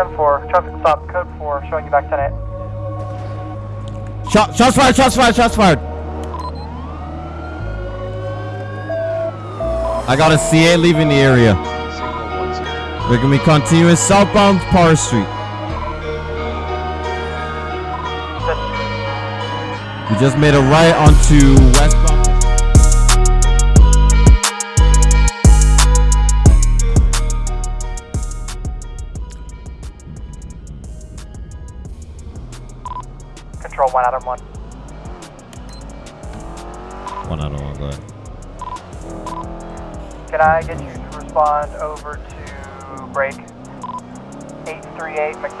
10-4, traffic stop, code 4, showing you back 10-8. Shot, shots fired, shots fired, shots fired. I got a CA leaving the area. We're gonna be continuing southbound Power Street. We just made a right onto westbound.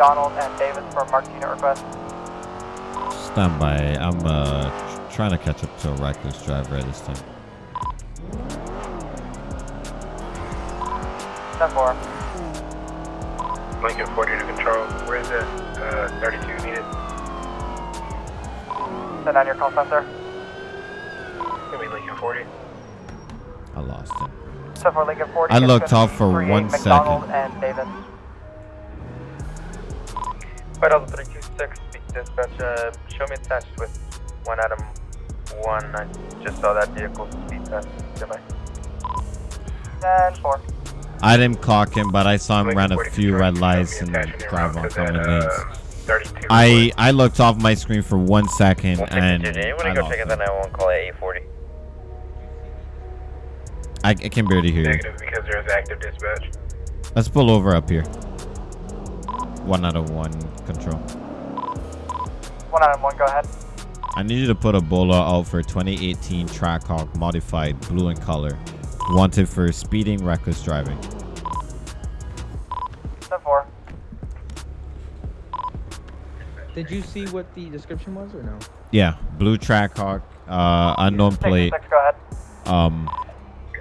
838 McDonald and Davis for a marked unit request? Stand by. I'm uh trying to catch up to a reckless driver at this time. 10-4. Lincoln 40 to control. Where is it? Uh, 32 needed. Send down your call center. sir. Give me Lincoln 40. I lost him. 10-4 Lincoln 40. I looked off for 38 one McDonald second. and Davis. Five thousand three two six. Speak dispatch. Uh, show me attached with one Adam one. I just saw that vehicle speed past. Goodbye. 10-4. I didn't clock him, but I saw him run a few red lights and drive on common lanes. uh, I I looked off my screen for one second and I, go check out that 911 call at 840? I, I can barely hear you. Negative because there's active dispatch. Let's pull over up here. One out of one control. 1 out of 1, go ahead. I need you to put a BOLO out for 2018 Trackhawk modified blue in color. Wanted for speeding, reckless driving. 10-4. Did you see what the description was or no? Yeah, blue Trackhawk, uh, unknown plate, 6, go ahead. um,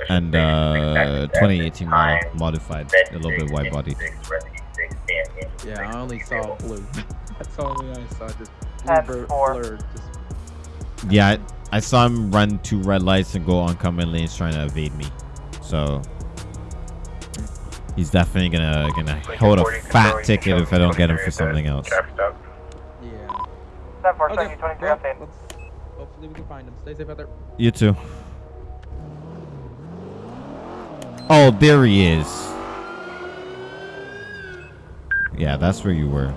and uh, 2018 model, modified, a little bit wide body. Yeah, I only saw blue. That's all I saw. Just Ten, blur, blurred. Just Yeah, I, I saw him run two red lights and go oncoming lanes trying to evade me. So he's definitely gonna gonna hold a fat ticket if I don't get him for something else. Yeah. 10-4, showing Okay. well, let's, hopefully we can find him. Stay safe out there. You too. Oh, there he is. Yeah, that's where you were.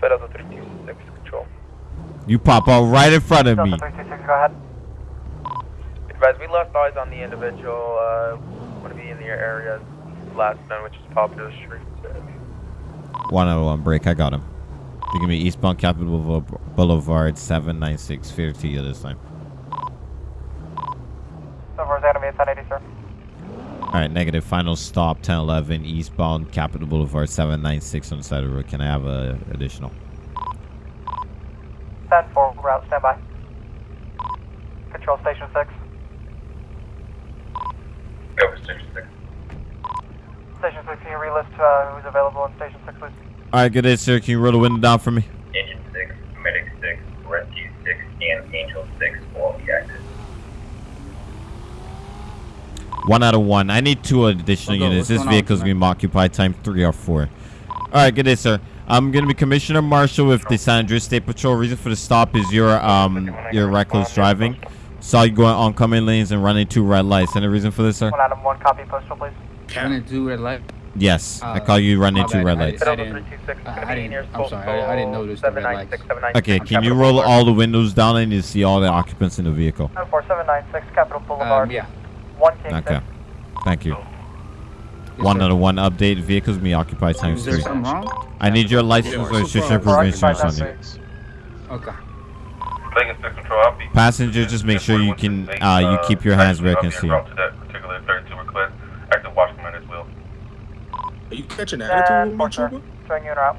Five thousand three two six. Control. You pop out right in front of me. Delta 326, go ahead. Advise, we lost eyes on the individual. Uh, want to be in the area. Last known, which is Popular Street. One out of one break. I got him. You give me eastbound Capitol Boulevard 796. Fear to you this time. 10-4 is enemy at 1080, sir. All right, negative. Final stop 1011 eastbound Capitol Boulevard 796 on the side of the road. Can I have a additional? 10-4, route, standby. Control station 6. Over station six. Station 6, can you relist uh, who's available in station 6, please? All right, good day, sir. Can you roll the window down for me? Engine six, medic six, rescue six, and angel six all be active. One out of one. I need two additional What's go- units. This going on, vehicle's going to be occupied time three or four. All right, good day, sir. I'm going to be Commissioner Marshall with the San Andreas State Patrol. Reason for the stop is your um your reckless driving. Saw you going oncoming lanes and running two red lights. Any reason for this, sir? 1 out of 1, copy postal, please. Running two red light. Yes, I Uh, call you running two red lights. didn't- I didn't- I- I didn't- I'm sorry, I- I didn't notice the red lights. Okay, can you roll all the windows down and you see all the occupants in the vehicle? 74796, Capitol Boulevard. Um, yeah. 1 King Okay, thank you. Yes, One sir. out of one update. Vehicles be occupy times Is there three. something wrong? I need your license Yeah, registration super- proof of Occupied insurance on times you. six. Okay. Lincoln six control, I'll be. Passenger, just make sure you can uh, you keep your hands where I can see. To that particular 32 request, active watchman as well. Are you catching 10 attitude with me, 4, sir. Trooper? Showing you en route.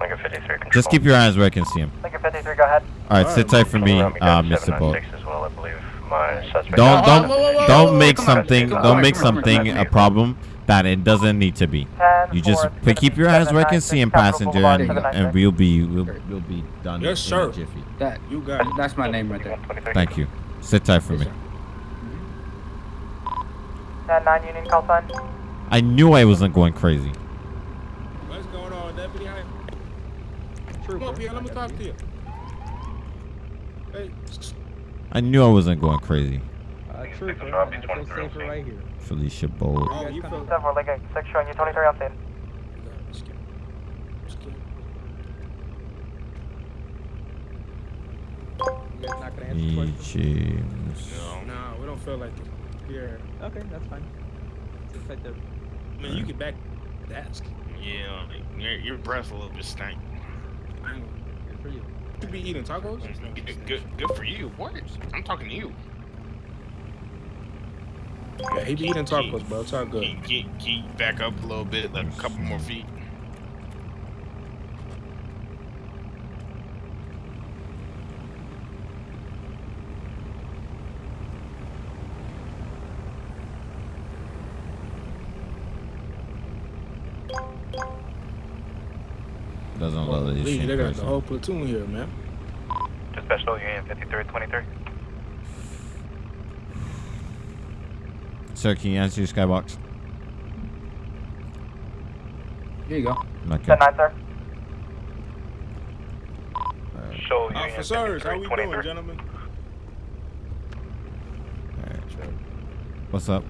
Lincoln 53 control. Just keep your hands where I can see them. Lincoln 53, go ahead. All right, sit tight for me, uh, Mr. Bolt. 796 as well, I believe. My suspect. Don't don't uh, whoa, whoa, whoa, don't make something don't make come on, come on, something a problem that it doesn't need to be. 10 You just 4, put, keep your eyes where I can see him, 796, passenger, and, Boulevard, and we'll be we'll, we'll be done Yes, in a sir. jiffy. That You got it. that's my name right there. Thank you. Sit tight for Yes, me. sir. Mm-hmm. 10 9 Union call sign. I knew I wasn't going crazy. What's going on, deputy? Come up here. Let me talk to you. Hey, I knew I wasn't going crazy. Uh, trooper, I feel safer right here. Felicia Bolt. oh, you feel? 7 4 Lincoln 6 showing you 23 on scene. Just kidding. Just kidding. You guys not gonna answer the E. question? James. Nah, we don't feel like it. Yeah. Okay, that's fine. Just like the I mean, you can back desk. Yeah, like, your, your breath a little bit stank. Good for you. You be eating tacos? Good, good, for you. What? I'm talking to you. Yeah, he be eating tacos, bro. It's all good. Back up a little bit, like a couple more feet? Doesn't look like Lee, this they got the whole platoon here, man. Just special union 5323. Sir, can you answer your skybox? Here you go. Okay. 10 9, sir. Alright, Show union Officers, how we doing, gentlemen? alright. What's up?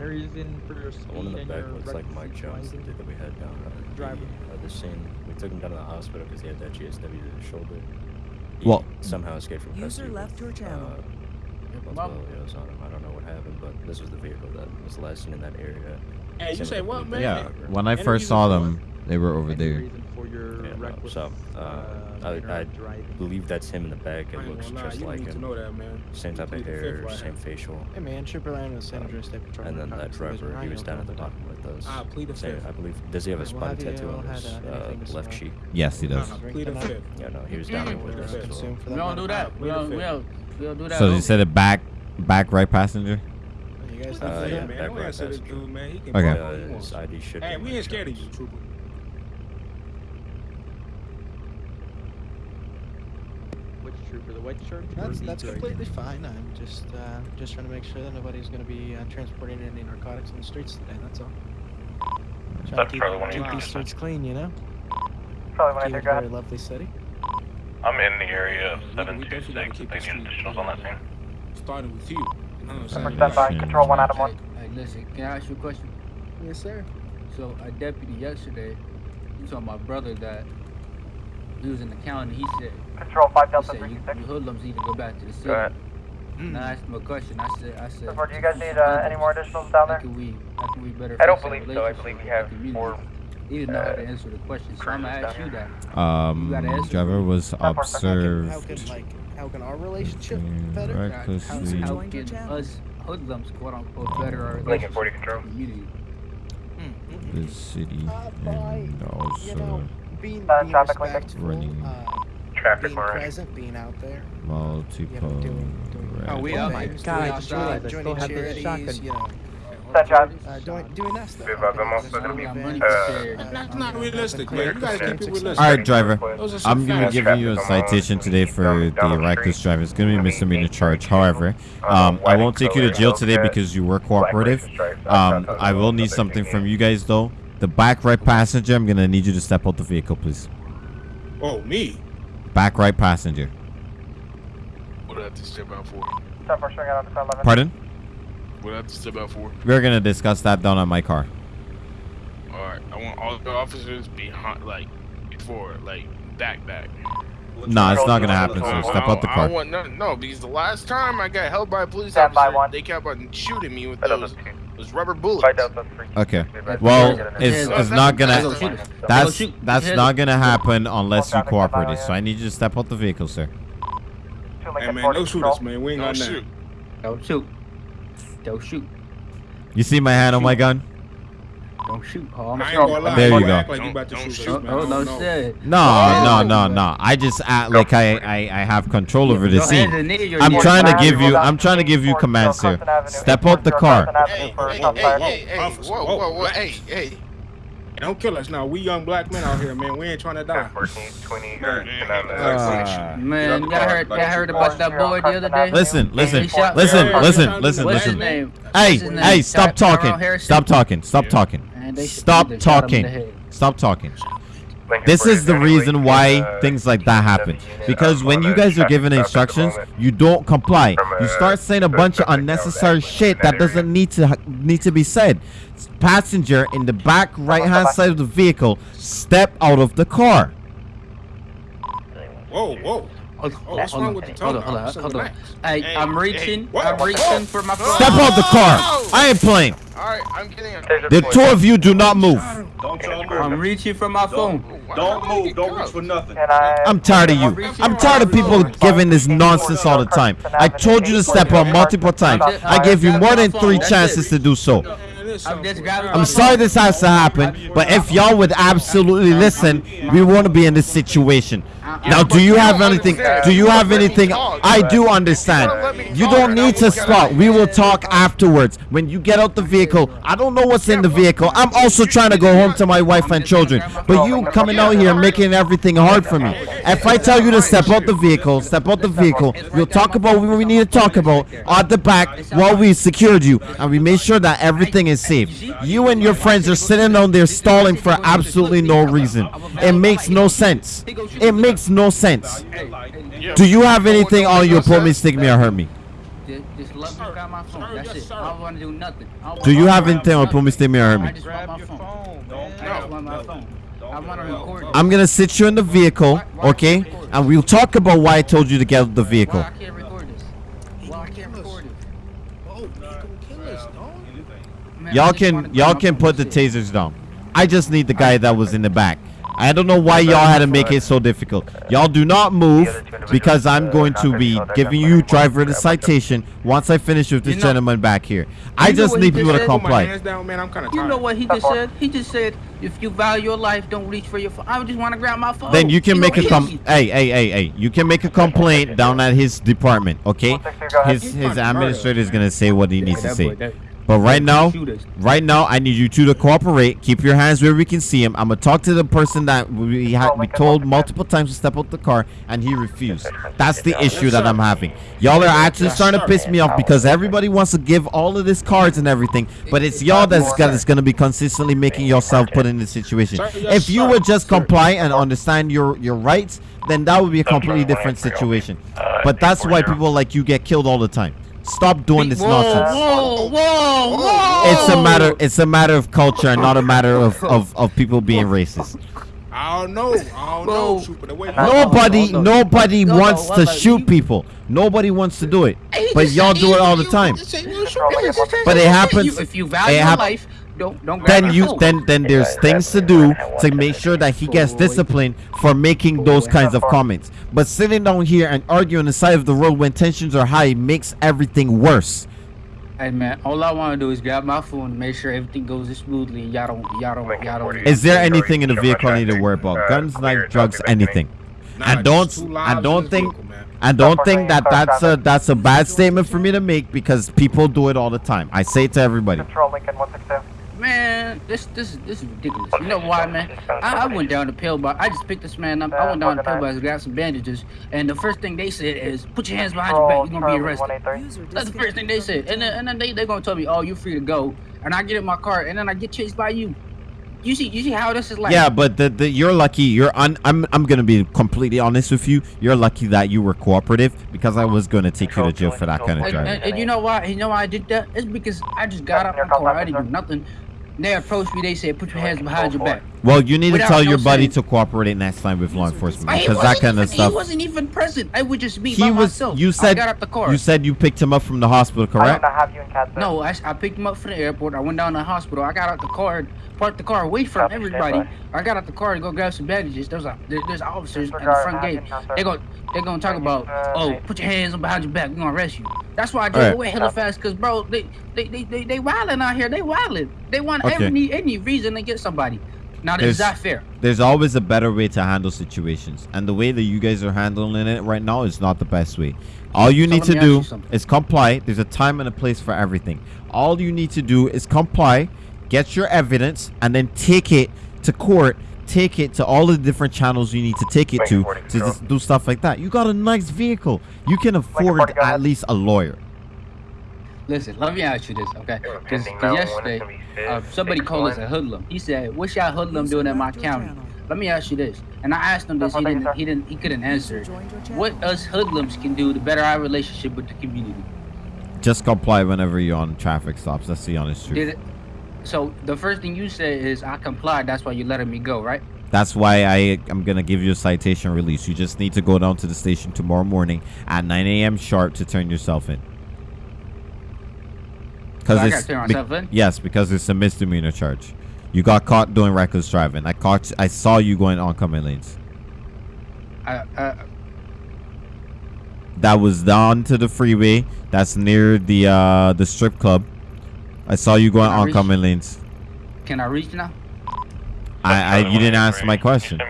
Any reason for your speed The one in the and back your looks like Mike Jones, the dude that we had down at Driver. the, uh, the scene. We took him down to the hospital because he had that GSW to the shoulder. He Well- somehow escaped from User custody. left your channel. Uh, multiple LEOs on him. I don't know what happened, but this was the vehicle that was last seen in that area. Hey, you say what, man? Yeah, when I first saw them, they were over there. for your Yeah, no, reckless so, uh, uh, I- I believe that's him in the back. It looks gonna just like need to him. know that, man. Same type of plead the fifth hair, same facial. Hey man, Trooper Ryan with San Andreas State Patrol. And then that driver, he was down at the bottom with us. Ah, plead the fifth. I believe. Does he have a Well, spotted have tattoo on his uh, uh, anything to left cheek? Yes, he Nah, does. nah, plead the fifth. Yeah, no, he was down there with us as well. We that don't do that. We Plead don't, we don't, we don't do that. So over. you said a back, back right passenger? You guys Uh, not yeah, yeah, man, back don't right passenger. dude, man. Okay. bark all he Uh, his ID should Hey, we ain't scared of you, trooper. Which trooper? The white shirt? or That's that's completely fine. I'm just uh, just trying to make sure that nobody's going to be uh, transporting any narcotics on the streets today. That's all. Trying to That's keep, probably one of keep your these streets clean, you know. Charlie 1 Keep 8 a very lovely city. I'm in the area of we- we definitely gotta 726 keep if the they need street additionals on that clean, scene. Starting with you. You know what I'm? Number stand by. Control 1 Adam 1. Hey, hey, listen, can I ask you a question? Yes, sir. So a deputy yesterday, he told my brother that he was in the county. He said, Control 5 he Delta said you, 326. you hoodlums need to go back to the city. Go ahead. And I asked him a question. I said, I said, Report, do you guys need uh, any more additionals down how there? can we, how can we better I don't believe so. I believe we have the community? He didn't know how to uh, answer the question, so I'm gonna ask you that. Um, gotta answer driver for me. was How can, how observed. can like how can our relationship better? recklessly How Joined your can channel. us hoodlums, quote unquote, better our Lincoln relationship 40 with control. the community? the city Uh, by, and also you know, being, Uh, being traffic Lincoln. Running. uh, Traffic being already. present, being out there. multiple. You know, doing- doing- red Oh, we doing out. My things, God, doing- I just realized I joining still have the charities, shotgun. You know, Stand drive. uh, doing doing that stuff. Viva, helping vamos, others, Pedro. helping I'm families, running Uh, for sheriff. uh, That's not helping realistic, clear man. You gotta keep it success. realistic. All right, driver. Those are some I'm gonna facts. give you a citation today for the reckless driving. It's gonna be missing a misdemeanor charge. However, um, I won't take you to jail today because you were cooperative. Um, I will need something from you guys though. The back right passenger, I'm gonna need you to step out the vehicle, please. Oh, me? Back right passenger. What do I have to step out for? 10 4 showing out on the 11. Pardon? What do I have to step out for? We're gonna discuss that down on my car. All right, I want all the officers behind, like, before, like, back, back. Nah, it's not gonna happen. So step I- out the I car. want no, no, because the last time I got held by a police Stand by officer, one. they kept on shooting me with those, 2. those rubber bullets. 5 Delta 3. Okay. Well, Well, it's it's not gonna. That's that's not gonna happen unless you Traffic, stand by, cooperate. So I need you to step out the vehicle, sir. Hey, man, no shoot us, man. We ain't Don't got shoot. Don't shoot. Don't shoot. You see my hand on my gun? Don't shoot. Oh, I'm I ain't gonna lie. There you you go. act like you about to Don't- shoot don't us, man. Oh, I no shit. No, no, no, no. I just act like I I, I have control over the scene. and knees, your I'm trying to give you. roll I'm trying to give you commands, sir. Carson Avenue, Step out the car. Hey, hey, hey, hey, hey, whoa, whoa, whoa, whoa, hey, hey, Don't kill us now. We young black men out here, man. We ain't trying to die. 14, 20, Man. Ah. Man, y'all heard, y'all heard about that boy the other day? Listen, listen, listen, listen, listen, listen. Hey, What's his name? hey, stop talking. Stop talking. Stop talking. Man, they- Stop they shot him in the talking. Stop talking. This is the reason why things like that happen. Because when you guys are given instructions, you don't comply. You start saying a bunch of unnecessary shit that doesn't need to need to be said. Passenger in the back right hand side of the vehicle, step out of the car. Whoa, whoa. Hold what's hold wrong on, with the hold on, hold on, hold on. Hey, Hey, I'm reaching, what? I'm What? reaching for my phone. Step out the car. I ain't playing. All right, I'm getting a. The two of you do not move. Don't y'all I'm reaching for my phone. Don't move. Don't reach for nothing. I? I'm tired of you. I'm tired of people giving this nonsense all the time. I told you to step out multiple times. I gave you more than three chances to do so. Man, this I'm sounds just so grabbing bad. I'm sorry this has to happen, but if y'all would absolutely listen, we want to be in this situation. Now, do you have anything? Do you have anything? I do understand. You don't need to stop. We will talk afterwards. When you get out the vehicle, I don't know what's in the vehicle. I'm also trying to go home to my wife and children. But you coming out here making everything hard for me. If I tell you to step out the vehicle, step out the vehicle, we'll talk about what we need to talk about at the back while we secured you and we made sure that everything is You and your friends are sitting on there stalling for absolutely no reason. It makes no sense. It makes no sense. Do you have anything on your pull me, stick me, or hurt me? I want to do nothing. Do you have anything on pull me, stick me, or hurt me? I'm gonna sit you in the vehicle, okay? And we'll talk about why I told you to get the vehicle. Why I can't record this? Why I can't record this? Oh, he gonna kill us, dog. Man, I Y'all can y'all can put the tasers down. I just need the guy that was in the back. I don't know why y'all had to make it so difficult. Y'all do not move because I'm going to be giving you driver the citation once I finish with this You know- gentleman back here. I just need he people to just said? Put my comply. down, man. I'm kind of You know what he just said? He just said, if you value your life, don't reach for your phone. I just want to grab my phone. Then you can He make a com. Hey, hey, hey, hey! You can make a complaint down at his department, okay? His his administrator is gonna say what he needs to say. Boy, that- But right now, right now, I need you two to cooperate. Keep your hands where we can see him. I'm gonna talk to the person that we had we told multiple times to step out the car, and he refused. That's the issue that I'm having. Y'all are actually starting to piss me off because everybody wants to give all of this cards and everything, but it's y'all that's got that's gonna be consistently making yourself put in this situation. If you would just comply and understand your your rights, then that would be a completely different situation. But that's why people like you get killed all the time. Stop doing this whoa, nonsense. Whoa, whoa, whoa! It's a matter. It's a matter of culture, not a matter of of, of people being racist. I don't know. I don't know. Bro. Shoot, but the way Nobody, hold nobody No, no, wants what to about shoot you? people. Nobody wants to do it, but y'all do it all the time. just say you shoot me. Just say- But it happens- If you value it your life, don't don't Then you, phone. then then there's things to do to make sure that he gets disciplined for making those kinds of comments. But sitting down here and arguing on the side of the road when tensions are high makes everything worse. Hey man, all I want to do is grab my phone and make sure everything goes smoothly. Y'all don't, y'all don't, y'all don't. Is there anything in the vehicle I need to worry about? Guns, knife, drugs, anything? Nah, I don't. two I don't think. vehicle, man. I don't think that that's a that's a bad statement for me to make because people do it all the time. I say it to everybody. Control Lincoln 162. Man, this this is this is ridiculous. You know why, man? I, I went down to Pillbox. I just picked this man up. I went down to Pillbox and grabbed some bandages, and the first thing they said is, "Put your hands behind your back. You're gonna be arrested." That's the first thing they said, and then and then they they gonna tell me, "Oh, you're free to go," and I get in my car, and then I get chased by you. You see, you see how this is like? Yeah, but the, the you're lucky. You're un, I'm I'm gonna be completely honest with you. You're lucky that you were cooperative because I was gonna take you to jail for that kind of And, driving. and, and you know why? You know why I did that? It's because I just got out my car. I didn't do nothing. They approached me. They said, "Put your hands behind your back." Well, you need to Without tell no your buddy saying- to cooperate next time with law enforcement because that wasn't kind of even- stuff. He wasn't even present. I would just be He by was. myself. You I said got out the car. you said you picked him up from the hospital, correct? don't have you in Cat No, I, I picked him up from the airport. I went down to the hospital. I got out the car, parked the car away from Copy, everybody. I got out the car to go grab some bandages. There's a, there, there's officers at the front gate. action, sir. They go they gonna talk about, oh, put your hands on behind your back. We're gonna arrest you. That's why I drove Alright. away hella fast, cause bro, they they they they, they wilding out here. They wilding. They want Okay. any any reason to get somebody. Now this is There's- not fair. There's always a better way to handle situations, and the way that you guys are handling it right now is not the best way. All you So need let to me ask do you something. is comply. There's a time and a place for everything. All you need to do is comply, get your evidence, and then take it to court, take it to all the different channels you need to take it to to do stuff like that. You got a nice vehicle. You can afford 40, at least a lawyer. Listen, let me ask you this, okay? Because yesterday, uh, somebody called us a hoodlum. He said, "What's y'all hoodlum doing in my county?" Let me ask you this, and I asked him this. He didn't. He didn't. He couldn't answer. What us hoodlums can do to better our relationship with the community? Just comply whenever you're on traffic stops. That's the honest truth. Did it? So the first thing you said is, "I complied." That's why you're letting me go, right? That's why I am gonna give you a citation release. You just need to go down to the station tomorrow morning at 9 a.m. sharp to turn yourself in. So I gotta turn be- myself in? yes, because it's a misdemeanor charge. You got caught doing reckless driving. I caught. I saw you going oncoming lanes. I, I, That was down to the freeway. That's near the uh the strip club. I saw you going Can I reach- oncoming lanes. can I reach now? I, I you didn't answer my question.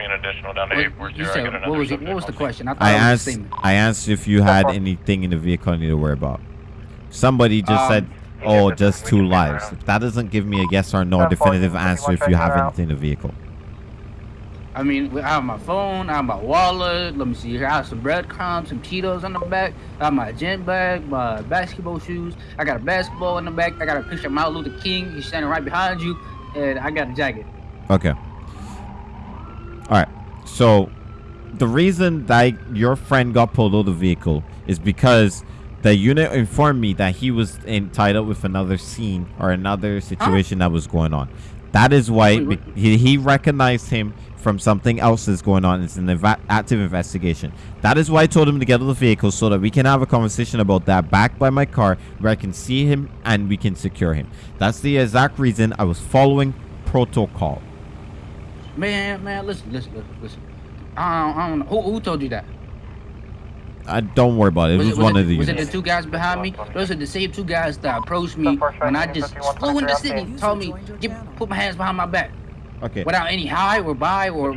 What, you said, what was it? What was the question? I I it was a asked statement. I asked if you had anything in the vehicle I need to worry about. Somebody just Um, said, "Oh, just two lives." That doesn't give me a yes or no definitive answer if you have anything in the vehicle. I mean, I have my phone, I have my wallet. Let me see here. I have some breadcrumbs, some Cheetos on the back. I have my gym bag, my basketball shoes. I got a basketball in the back. I got a picture of Martin Luther King. He's standing right behind you, and I got a jacket. Okay. All right. So, the reason that your friend got pulled out of the vehicle is because the unit informed me that he was up with another scene or another situation that was going on. That is why he, he recognized him from something else that's going on. It's an eva- active investigation. That is why I told him to get out of the vehicle so that we can have a conversation about that back by my car where I can see him and we can secure him. That's the exact reason I was following protocol. Man, man, listen, listen, listen, listen. I don't, I don't know. Who, who told you that? I don't worry about it. It was, one it, of the Was it the two guys behind me? Those are the same two guys that approached me when I just flew in the city. Told me, get, put my hands behind my back. Okay. Without any high or buy or.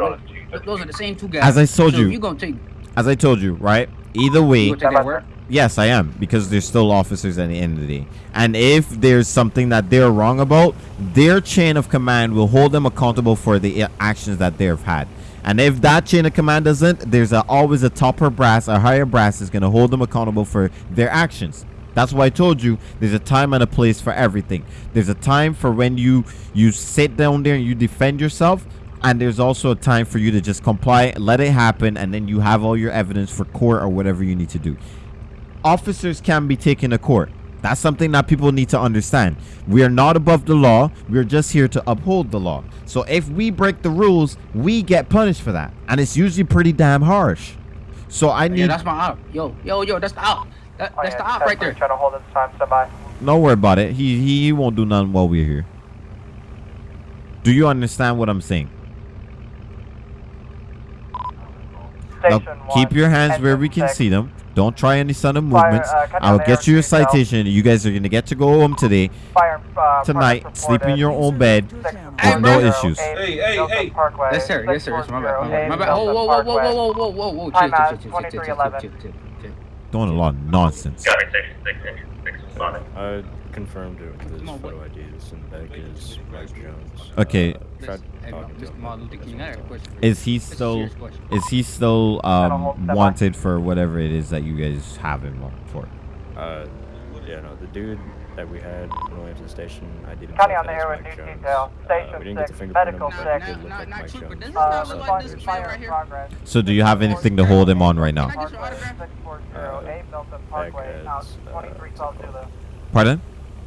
Those are the same two guys. As I told So you. You gonna take? As I told you, right? Either way, You take that yes, I am because they're still officers at the end of the day. And if there's something that they're wrong about, their chain of command will hold them accountable for the uh, actions that they've had. And if that chain of command doesn't, there's a, always a topper brass, a higher brass is going to hold them accountable for their actions. That's why I told you there's a time and a place for everything. There's a time for when you you sit down there and you defend yourself, and there's also a time for you to just comply, let it happen, and then you have all your evidence for court or whatever you need to do. Officers can be taken to court. That's something that people need to understand. We are not above the law. We're just here to uphold the law. So if we break the rules, we get punished for that, and it's usually pretty damn harsh. So I need. Yeah, that's my op. Yo, yo, yo, that's the op. That, Oh, that's the op right there. Trying to hold this time, stand by. Don't worry about it. He, he he won't do nothing while we're here. Do you understand what I'm saying? Now, keep your hands where we can six. see them. Don't try any sudden Fire, movements. uh, I'll get you your air detail. citation. You guys are gonna get to go home today, Fire, uh, tonight. Sleep in your own bed. Six with no issues. Hey, hey, hey. Yes, sir. Yes, sir. Yes, my bad. My bad. My bad. Oh, whoa, whoa, whoa, whoa, whoa, whoa, whoa, whoa, whoa. Chill, Time chill, out, chill, chill, chill, chill, chill, 2311. chill, chill, chill doing a lot of nonsense. Got it, six, six, six, six, I confirmed it with this photo ID. This in the back is Mike Jones. Uh, okay. Uh, is he still is he still um, wanted for whatever it is that you guys have him for? Uh, yeah, no, the dude that we had when we way to the station. I didn't County on the air with new detail. Uh, station uh, 6, medical 6. Not, not true, but doesn't uh, look like this right here. So do you have anything to hold him on right now? Uh, uh, Pardon?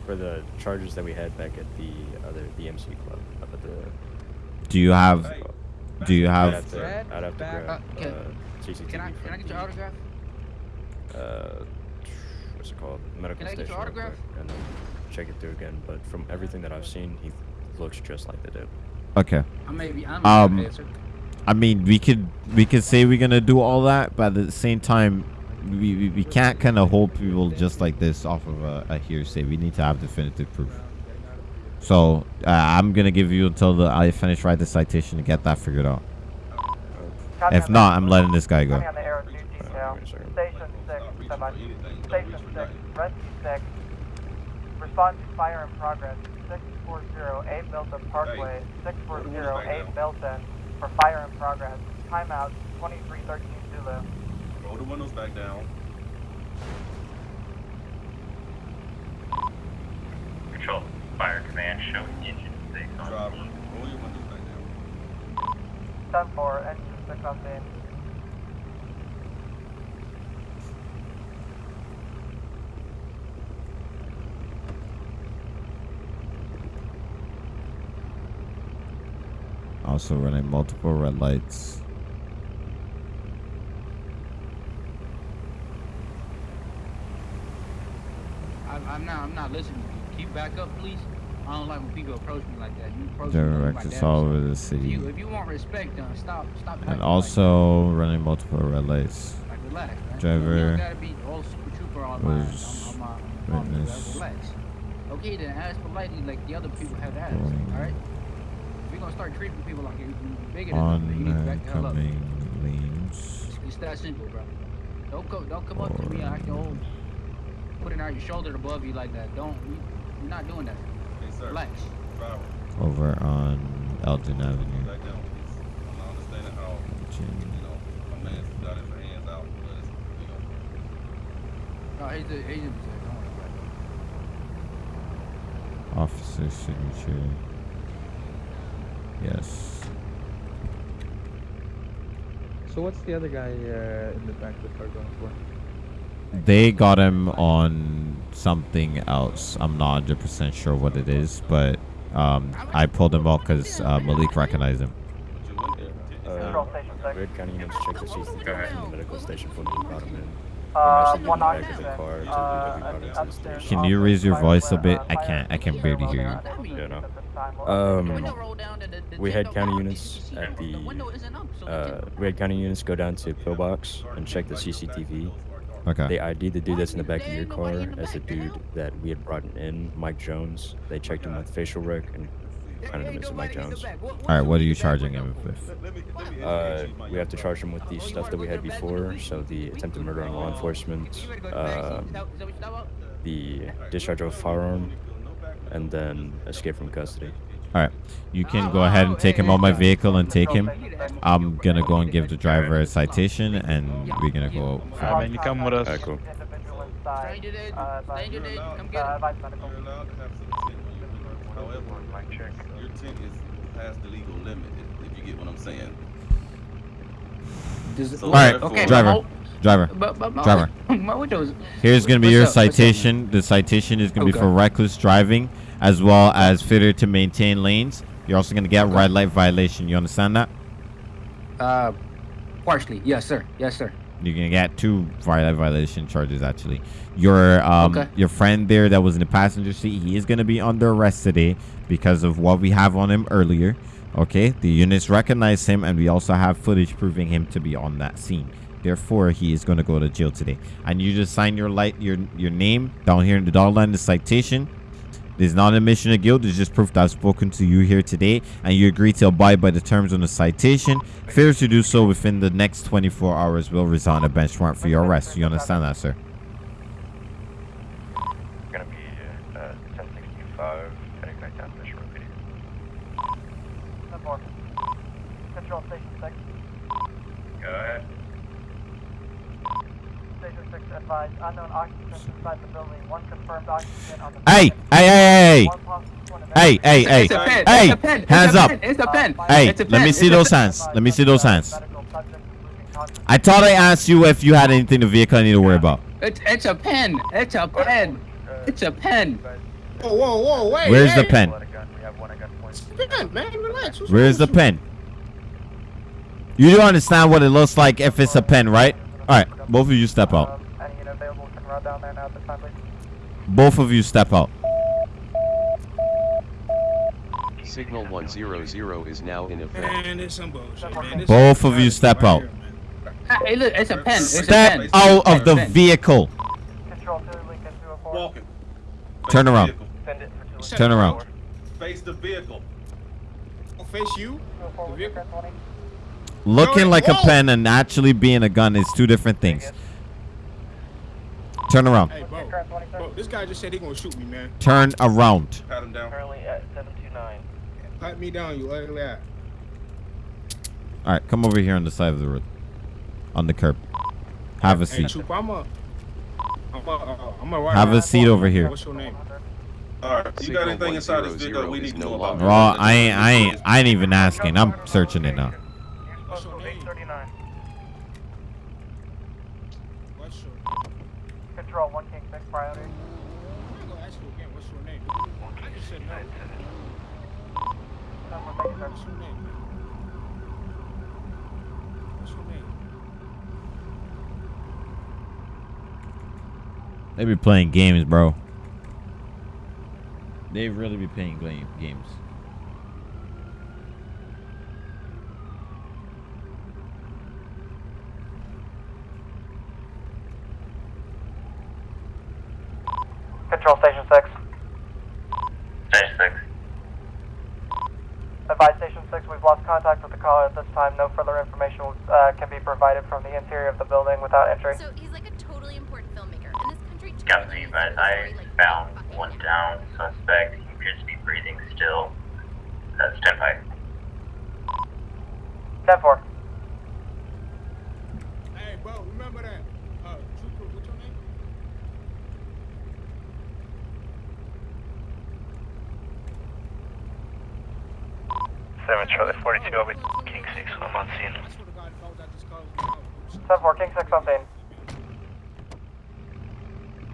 For the charges that we had back at the other BMC club up at the. Do you have? Do you have? I'd have to, I'd have to grab. Uh, can, uh, can I can I get your autograph? Uh what's it called? Medical Can I get station. your autograph? And then check it through again. But from everything that I've seen, he looks just like the dude. Okay. I may be, I'm Um. I mean, we could we could say we're gonna do all that, but at the same time, we we, we can't kind of hold people just like this off of a, a hearsay. We need to have definitive proof. So uh, I'm gonna give you until the I finish write the citation to get that figured out. If not, I'm letting this guy go. County on the air with detail. wait a second. Station six, stand by. Station six, rescue six. Respond to fire in progress 640 Milton Parkway, 640 Milton for fire in progress. Timeout 2313 Zulu. Roll the windows back down. Control, fire command showing engine six on Driver, scene. roll your windows back down. 10 4, engine 6 on scene. Also running multiple red lights. I, I'm not. I'm not listening. to you. Keep back up, please. I don't like when people approach me like that. You approach me like that. all over the If city. you, if you want respect, then stop. Stop. acting And like- also running multiple red lights. Like, relax. Driver You don't gotta be all super trooper on my, on, was on my, on my witness. Okay, then ask politely like the other people have asked. All right. If you're gonna start treating people like you're you're bigger than them, you need to back the hell up. Oncoming lanes. It's, it's that simple, bro. Don't go. Don't come up to me acting old, putting out your shoulder above you like that. Don't. You, you're not doing that. Hey, sir. Relax. Driver, Over on Elgin Avenue. back down. I'm understanding how, you know, a man's got his hands out, but it's, you know. No, he's the agent. Don't worry about it. Officer signature. Yes. So what's the other guy uh, in the back of the car going for? They got him on something else. I'm not 100% sure what it is, but um, I pulled him out because uh, Malik recognized him. But your window- Uh, Control station 6. Red County units check the CCTV from the medical station for the brought him in. Uh, one in the back of occupant. the car, so we- Uh, we brought him to the upstairs station. Can you raise your voice a uh, bit? I can't. I can officer barely while hear you. Yeah, no. at this time. We'll Um, update Window you. roll down and the- the we had don't county units at the, window isn't up, so Uh, we had county units go down to Pillbox and check the CCTV. Okay. They ID'd the dude that's in the back of your car as the dude that we had brought in, Mike Jones. They checked him with facial rec and found him as Mike Jones. All right. What are you charging him with? Let me, let me Uh, educate you, my we have to charge him with the stuff that we had before, so the attempted murder on law enforcement, uh, the discharge of a firearm, and then escape from custody. All right. You can go ahead and take him on my vehicle and take him. I'm gonna go and give the driver a citation, and we're gonna go. Alright, man, you come with us. Alright, cool. Individual inside. Stranger dead. Uh, advise- Stranger dead. Come get him. However, your tint is past the legal limit, if, if you get what I'm saying. Does- So All right, therefore- driver. Driver. But, but my, Driver. my windows. Here's gonna be What's your up? Citation. The citation is gonna be for reckless driving, as well as failure to maintain lanes. You're also gonna get red light violation. You understand that? Uh, partially. Yes, sir. Yes, sir. You're gonna get two violation charges actually. Your um Okay. your friend there that was in the passenger seat, he is gonna be under arrest today because of what we have on him earlier. Okay, the units recognize him, and we also have footage proving him to be on that scene. Therefore, he is going to go to jail today. And you just sign your light your your name down here in the dollar line, the citation. There's not an admission of guilt. It's just proof that I've spoken to you here today, and you agree to abide by the terms on the citation. Failure to do so within the next 24 hours will result in a bench warrant for your arrest. You understand that, sir? Gonna be uh, 1065, heading back down to Mission Row PD. 10 4. Control station 6. Go ahead. Station 6 advised unknown occupants inside the building. One confirmed occupant on the Hey, hey, hey, hey, One possible point of hey, hey, hey, It's a pen. hey! It's a pen. Hands up! It's a pen. Hey, let me see those hands. Let me see those hands. medical subject losing consciousness. I thought I asked you if you had anything in the vehicle I need to worry about. It's, it's a pen. It's a pen. It's a pen. Whoa, whoa, whoa, wait. Where's the pen? Let a gun. We have one at gunpoint. Pen, man, relax. Where's the pen? You do understand what it looks like if it's a pen, right? All right, both of you step out. Any unit available can run down there now at this time, please. Both of you step out. Signal 100 is now in effect. Man, this some bullshit, man. Both of you step out. here, man. Hey, look, it's a pen. It's a Step pen. out of the vehicle. Control 2, Lincoln 204. Walking. Turn around. vehicle. Send it for 204. Turn around. Face the vehicle. I'll face you. The vehicle. 1020. Looking Yo, like a pen and actually being a gun is two different things. Turn around. Hey, bro. Bro, this guy just said he gonna shoot me, man. Turn around. Pat him down. Currently at 729. Pat me down, you ugly ass. All right, come over here on the side of the road, on the curb. Have a Hey, seat. Trooper, I'm a. I'm a. Uh, I'm a Have a seat over here. What's your name? All right, you got anything inside this vehicle we need to know about? Well, I ain't, I ain't, I ain't even asking. I'm searching it now. What's your name? 839. What's your? Control 1 King 6 priority. I'm gonna ask you again. What's your name? I just said no. What's your name? man? What's your name? They be playing games, bro. They really be playing games. Control Station 6. Advise Station 6, we've lost contact with the caller at this time. No further information uh, can be provided from the interior of the building without entry. So he's like a totally important filmmaker, and this country Captain, totally you needs guys, a I like found one down suspect. He appears to be breathing still. Uh, stand by. 10 4. Hey, bro, remember that? Uh, Trooper, what's your name? Seven Charlie 42 over King 6. I'm on scene. I swear to God, if I was at this car, I was 10 4, King 6 on scene.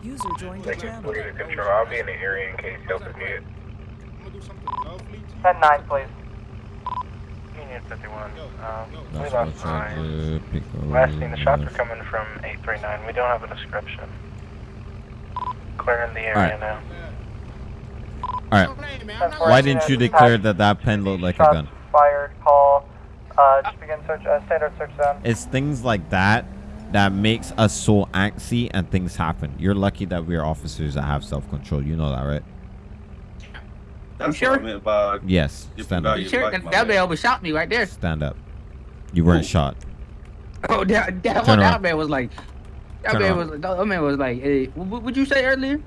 User joined your channel. Control, I'll be in the area in case help is needed. I'm gonna do something lovely to you. 10 9, please. Union 51. Yo, Um, we lost what's nine. there. Last seen the shots are coming from 839. We don't have a description. Clearing the area Alright. now. All right. Don't blame me, I'm not- Why didn't you declare that that pen looked like a gun? fired, call. Uh, just begin search, uh, standard search zone. It's things like that that makes us so antsy and things happen. You're lucky that we're officers that have self-control. You know that, right? That's sure? what I meant by Yes. If Stand up. You sure? like That, man. man overshot me right there. Stand up. You weren't Who? shot. Oh, that, that, Turn that man was like, that Turn man around. was, that man was like, hey, what would you say earlier?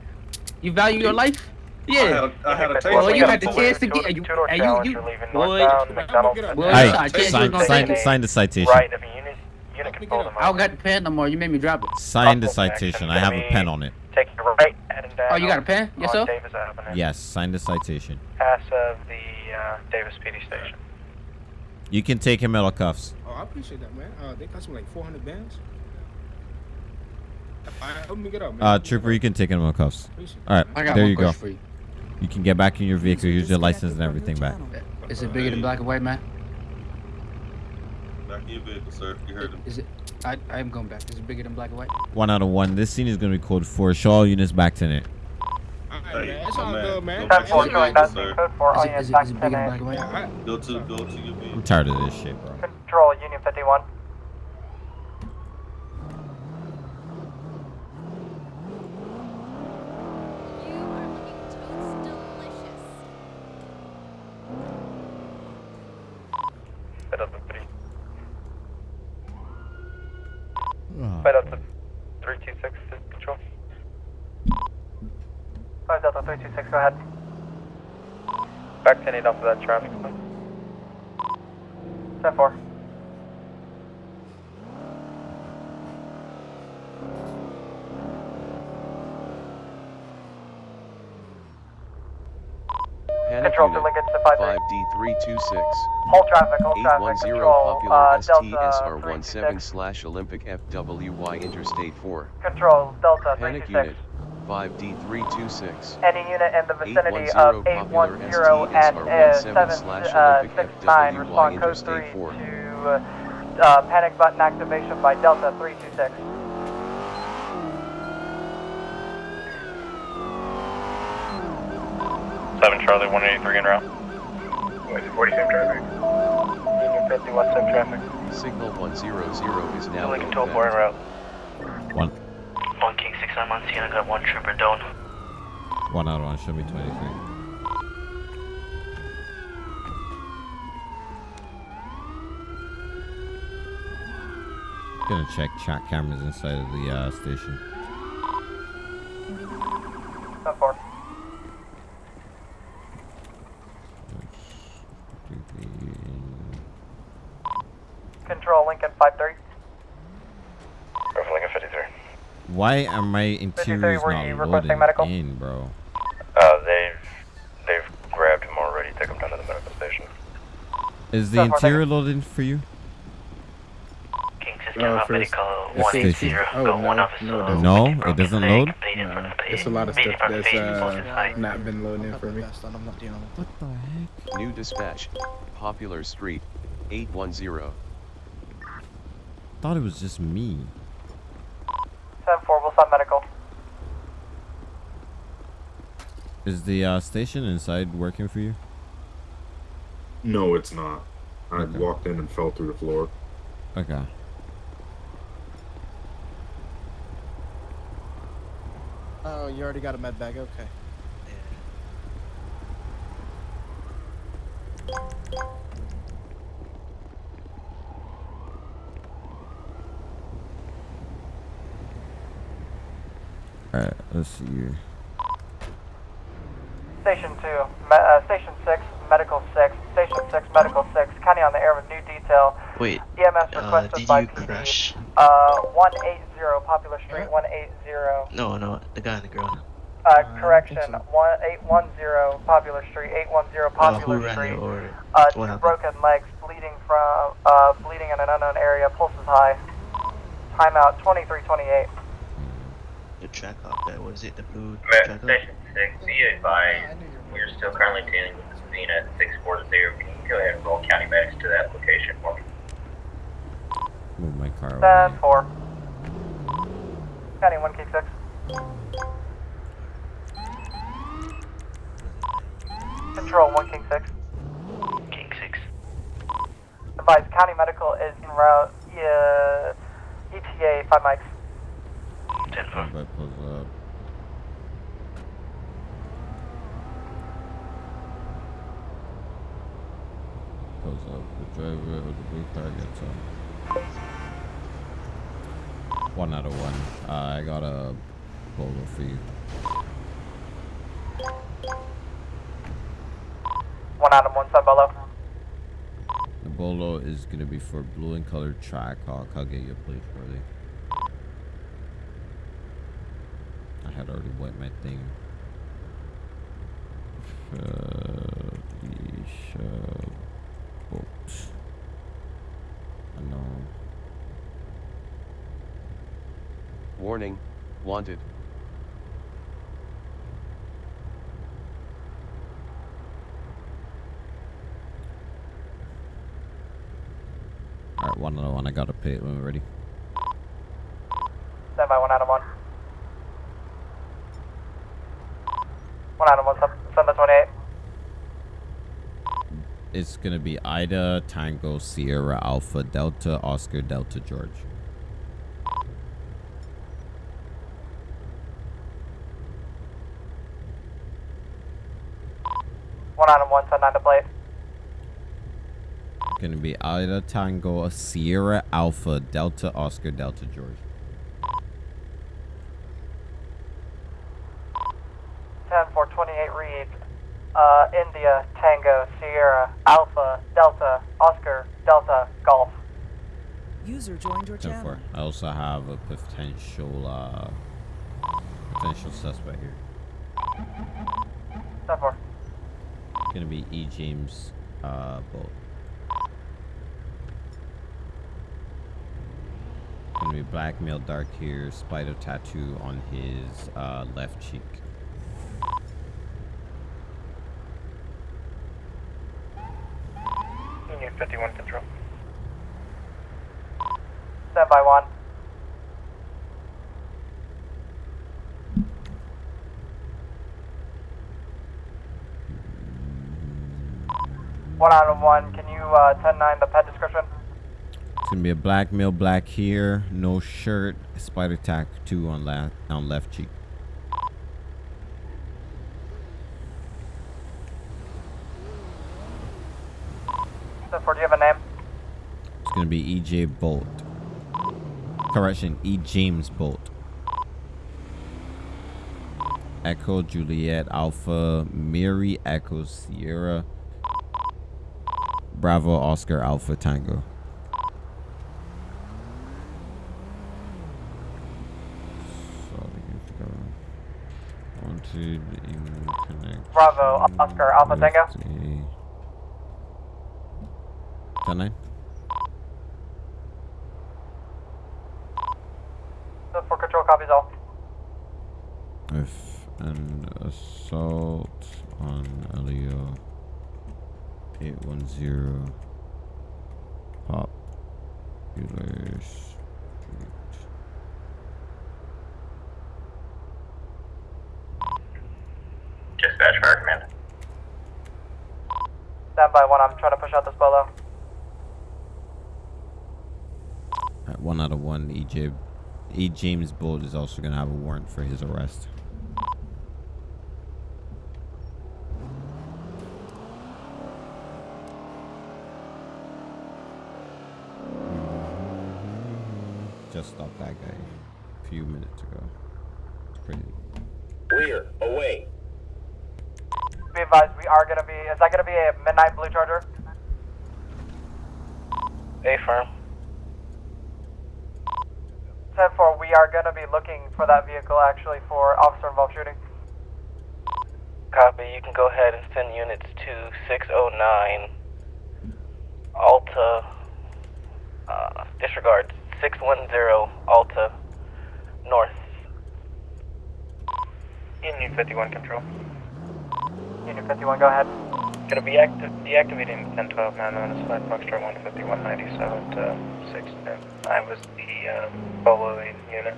You value your life? I had Yeah. a, I had a taste. Well, of you it. had the chance to get, you, and you, challenge, you, you're leaving boy, northbound, McDonald's. Well, Hey, shot, chance you sign, sign, sign the citation. Right of a unit, unit control them. I don't got the pen no more. You made me drop it. Sign the citation. I have a pen on it. Take your right, heading down. Oh, you got a pen? Yes, sir? Davis Avenue. Yes, sign the citation. Pass of the uh, Davis PD station. You can take him out of cuffs. Oh, I appreciate that, man. Uh, they cost me like 400 bands. All right, help me get up, man. Uh, Trooper, you can take him out of cuffs. All right, there you go. you. You can get back in your vehicle. Here's your license and everything back. Is it bigger than black and white, man? Back in your vehicle, sir. You heard him. Is it? I, I am going back. Is it bigger than black and white? One out of one. This scene is going to be code four. Shaw all units back to it. All right, Hey, man. It's my all man. good, man. Go 10 back 4, to showing your that's vehicle, the sir. code 4, all Is it, units is it, back is to it bigger than 10 black and white? Yeah, all right. Go to go to your I'm vehicle. tired of this shit, bro. Control, Union 51. You are looking totes delicious. Head up to three. Head up to 326 to control. 5 Delta 326, go ahead. Back 10 8 off of that traffic. 10 4. Control to linkage to 5 5D326. Hold traffic, hold traffic. 810 Control, Popular uh, ST Delta SR 17 slash Olympic FWY Interstate 4. Control, Delta Panic unit. 5D326. Any unit in the vicinity of 810 and uh, ST 7, slash uh, Olympic 69, FWY respond code 3 4. to uh, uh, panic button activation by Delta 326. Seven Charlie 183 in route. 47 traffic. Union 51 sim traffic. Signal 100 is now Lincoln in 12 4 en effect. route. One. One King 6 I'm scene. I got one trooper down. One out one. Show me 23. Gonna check chat cameras inside of the uh, station. Control Lincoln 53. Go for Lincoln 53. Why are my interiors were not you loading medical? in, bro? Uh, they've, they've grabbed him already. Took him down to the medical station. Is the Ten four, interior loading for you? King Uh, for this- it's Station. safety. Oh, no, no, it doesn't. No, it doesn't load. Nah, it's a lot of stuff that's uh, not been loading in for me. I'm not dealing with What the heck? New dispatch. Popular Street. 810. Thought it was just me. 10 4, we'll send medical. Is the uh, station inside working for you? No, it's not. I Okay. walked in and fell through the floor. Okay. Oh, you already got a med bag. Okay. Alright, let's see here. Station 2, me- uh, Station 6, Medical 6, Station 6, Medical 6, County on the air with new detail. Wait, EMS uh, requested did by you PD. crash? Uh, 180, Popular Street, 180. No, no, the guy and the girl. Uh, correction, 1810 Popular Street, 810 Uh, Popular who ran Street. you Uh, two happened? broken legs, bleeding from, uh, bleeding in an unknown area, pulse is high. Timeout 2328. The Trackhawk there, what is it, the blue Ma- Trackhawk? Station 6, be advised, we are still currently dealing with this being at 640. Can you go ahead and roll county medics to that location for me? Move my car over. 10 4. County 1 King 6. Control 1 King 6. King 6. Advise County Medical is en route, Yeah, ETA 5 mics. 10 4. Up. Uh, the driver of the blue car gets up. One out of one. Uh, I got a bolo for you. One of one sub bolo. The bolo is gonna be for blue and colored Trackhawk. I'll get you your plate shortly. I had already wet my thing. Uh, Boat. I know. Warning. Wanted. Alright, one of one. I got a pit when we're ready. Stand by, one Adam, one. One Adam, one sub, sub 28. It's gonna be Ida, Tango, Sierra, Alpha, Delta, Oscar, Delta, George. One Adam, one sub 9 to plate. Gonna be Ida, Tango, Sierra, Alpha, Delta, Oscar, Delta, George. 10 4 28 read. Uh, India, Tango, Sierra, Alpha, Delta, Oscar, Delta, Golf. User joined your channel. 4. I also have a potential, uh, potential suspect here. 10 4. Gonna be E. James, uh, Bolt. Gonna be black male, dark hair, spider tattoo on his, uh, left cheek. 10-9, the pet description. It's gonna be a black male, black here, no shirt, spider tack two on left on left cheek. Do you have a name? It's gonna be EJ Bolt. Correction, E James Bolt. Echo Juliet Alpha Mary Echo Sierra Bravo Oscar Alpha Tango. So you have to go onto the in connect. Bravo, Oscar, Alpha Tango. Ten nine. So for control copies all. If an assault on Elio 810 Popular Street. Dispatch fire command. Stand by one, I'm trying to push out this bolo. Alright, one out of one. EJ, E. James Bolt is also going to have a warrant for his arrest. Just stopped that guy a few minutes ago. It's pretty. Rear, away. Be advised, we are gonna be, is that gonna be a midnight blue charger? A firm. 10-4, we are gonna be looking for that vehicle actually for officer involved shooting. Copy. You can go ahead and send units to 609 Alta. Uh, disregard 610 Alta North. Union 51 control. Union 51, go ahead. Gonna be active, deactivating 1012 now known as 5 Foxtrot 15197 to 6 I was the uh, lead unit.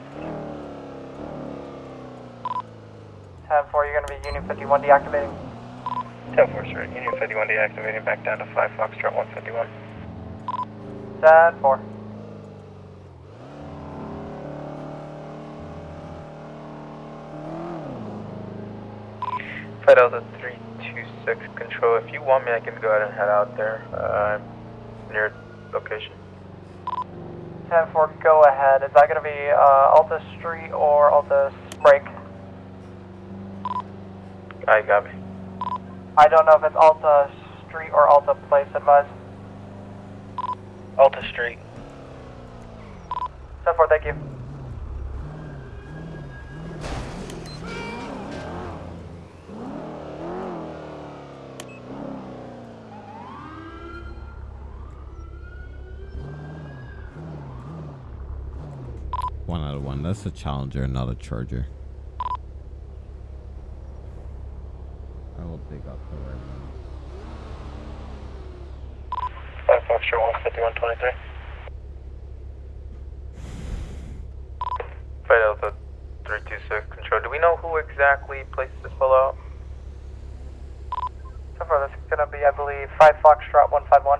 10-4, you're gonna be Union 51 deactivating. 10 4 sir. Union 51 deactivating back down to 5 Foxtrot 151. 10-4. Flight Delta 326 control. If you want me, I can go ahead and head out there. Uh, near location. 10-4, go ahead. Is that gonna be uh, Alta Street or Alta Break? I got me. I don't know if it's Alta Street or Alta Place, advise. Alta Street. 10-4, thank you. That's a challenger, not a charger. I will dig up the right one. 5 Foxtrot 15123. Flight Delta 326 control. Do we know who exactly placed this fellow out? So far, this is gonna be, I believe, 5 Foxtrot 151.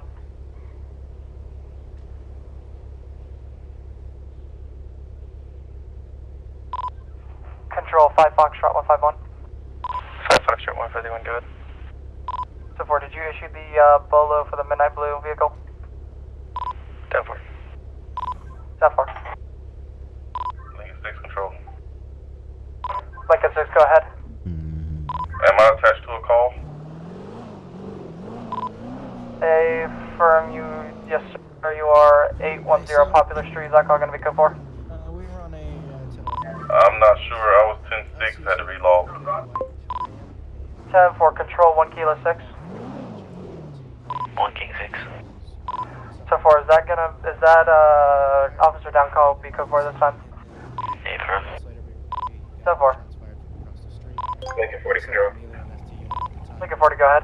Control 5 Foxtrot 151. 5 Foxtrot 151, go ahead. So far, did you issue the uh, bolo for the midnight blue vehicle? 10 4. That far. Lincoln 6 control. Lincoln 6, go ahead. Am I attached to a call? A firm, you, yes sir, you are 810 Popular Street, is that call gonna be code 4? I'm not sure. I was 10 6, had to relog. 10 for control, 1 kilo 6. 1 King 6. So far, is that gonna, is that, uh, officer down call be code 4 this time? A firm. So far. Lincoln 40 control. Lincoln 40, go ahead.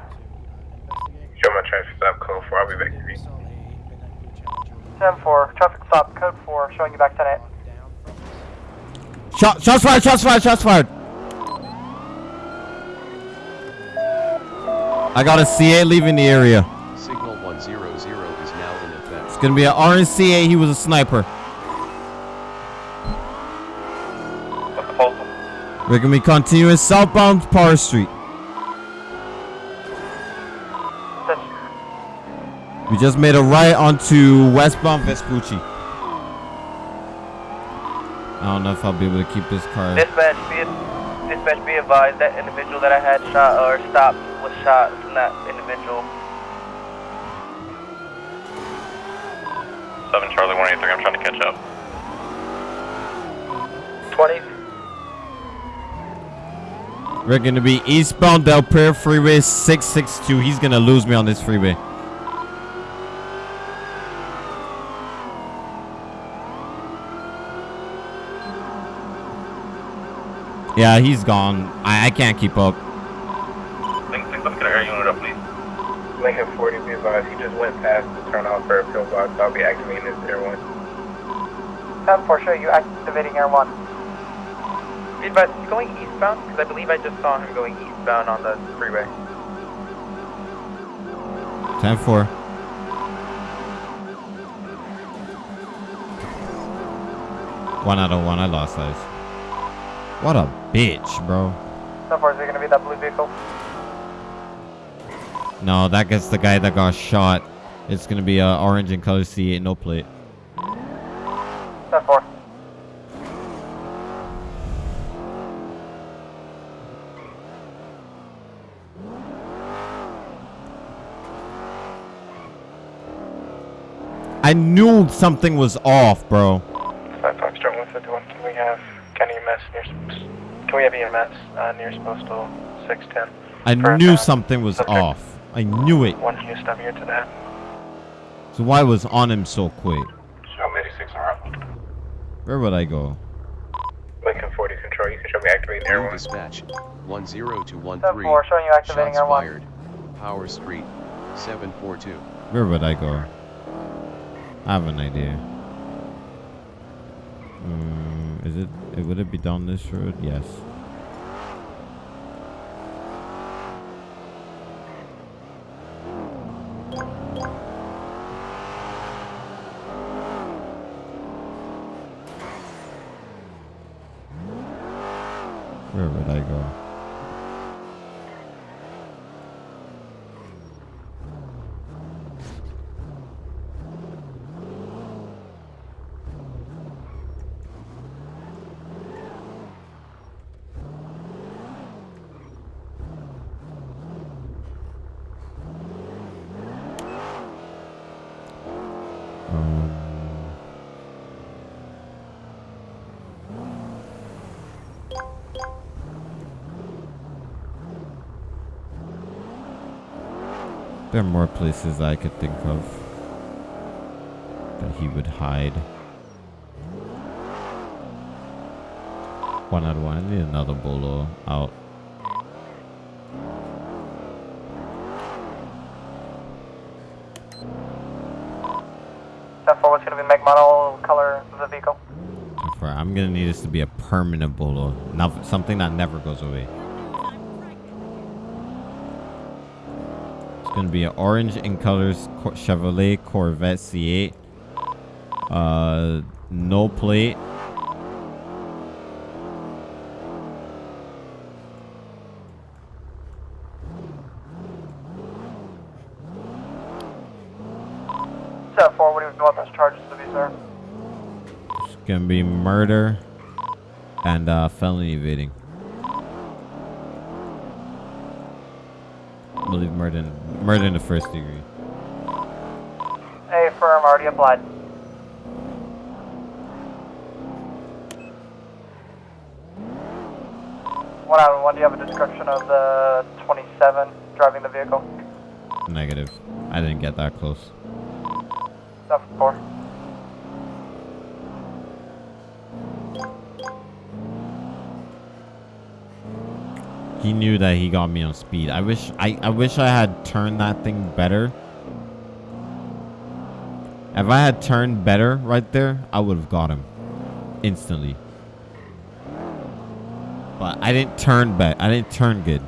Show my traffic stop code 4. I'll be back to you. 10 4, traffic stop, code 4, showing you back 10 8. Shot, shots fired, shots fired, shots fired. I got a CA leaving the area. Signal 100 is now in effect. It's gonna be an RNCA. He was a sniper. What's the postal? We're gonna be continuing southbound Power Street. We just made a right onto westbound Vespucci. I don't know if I'll be able to keep this car. Dispatch, be, Dispatch be advised, that individual that I had shot or stopped was shot, That individual. 7 Charlie 183, I'm trying to catch up. 20. We're going to be eastbound Del Perro Freeway 662. He's going to lose me on this freeway. Yeah, he's gone. I, I can't keep up. Link 6, let's get an air unit up, please. Lincoln 40, be advised, he just went past the turn off for a pillbox. I'll be activating his air one. 10 4, show you activating Air 1. Be advised, is he going eastbound? Because I believe I just saw him going eastbound on the freeway. 10 4. One out of one. I lost those. What a bitch, bro. 10 4, is it to be that blue vehicle? No, that gets the guy that got shot. It's gonna be a orange and color C8, no plate. 10 4. I knew something was off, bro. 5 Foxtrot 151, can we have county EMS near, can we have EMS uh, near postal 610? I For, knew something was subject off. I knew it. One Houston here to that. So why was on him so quick? Show 86 are. Where would I go? Lincoln 40 control, you can show me activating air one. dispatch, 10 to 13. 4, showing you activating Shots air one. Power Street, 742. Where would I go? I have an idea. Mm, is it, it? Would it be down this road? Yes. Where would I go? Um, there are more places I could think of that he would hide. One out of one. I need another bolo out. Ten four, what's going to be make model color of the vehicle? I'm gonna need this to be a permanent bolo, not something that never goes away. It's gonna be an orange in colors Cor- Chevrolet Corvette C8. Uh, no plate. Ten four, what do you want those charges to be, sir? It's gonna be murder and uh, felony evading. I believe murder, in, murder in the first degree. A firm already applied. One out of one, do you have a description of the 27 driving the vehicle? Negative. I didn't get that close. Ten four. He knew that he got me on speed. I wish I, I wish I had turned that thing better. If I had turned better right there, I would have got him instantly. But I didn't turn bet. I didn't turn good.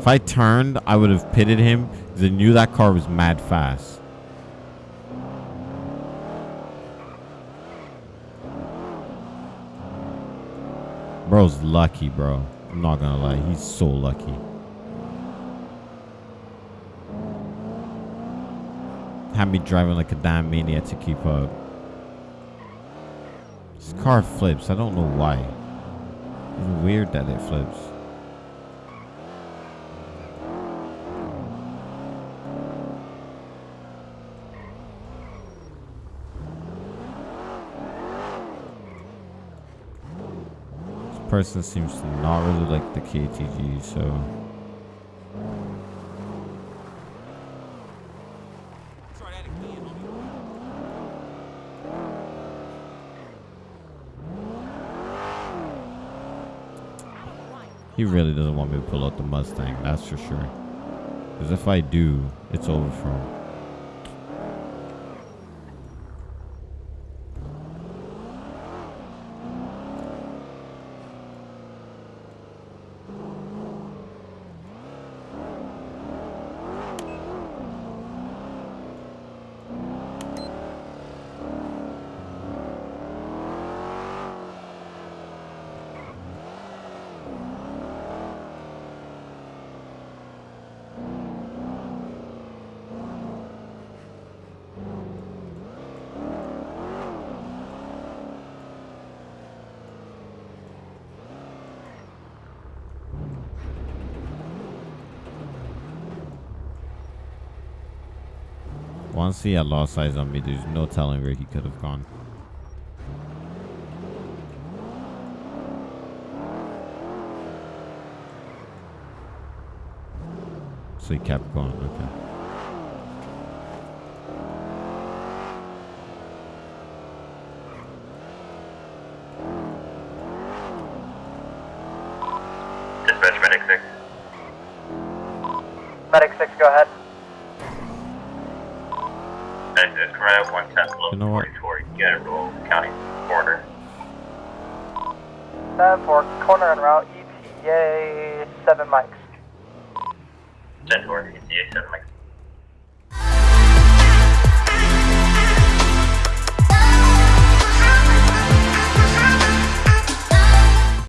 If I turned, I would have pitted him because I knew that car was mad fast. Bro's lucky, bro. I'm not gonna lie. He's so lucky. Had me driving like a damn maniac to keep up. This car flips. I don't know why. It's weird that it flips. Person seems to not really like the KTG, so. He really doesn't want me to pull out the Mustang, that's for sure. Because if I do, it's over for him. He had lost eyes on me, there's no telling where he could have gone. So he kept going, okay. Dispatch medic 6. Medic 6, go ahead. Medic 6, come right up 110 below You know what? 44. You county border. 7 4, corner en route, ETA 7 mics. 10 4, ETA 7 Mike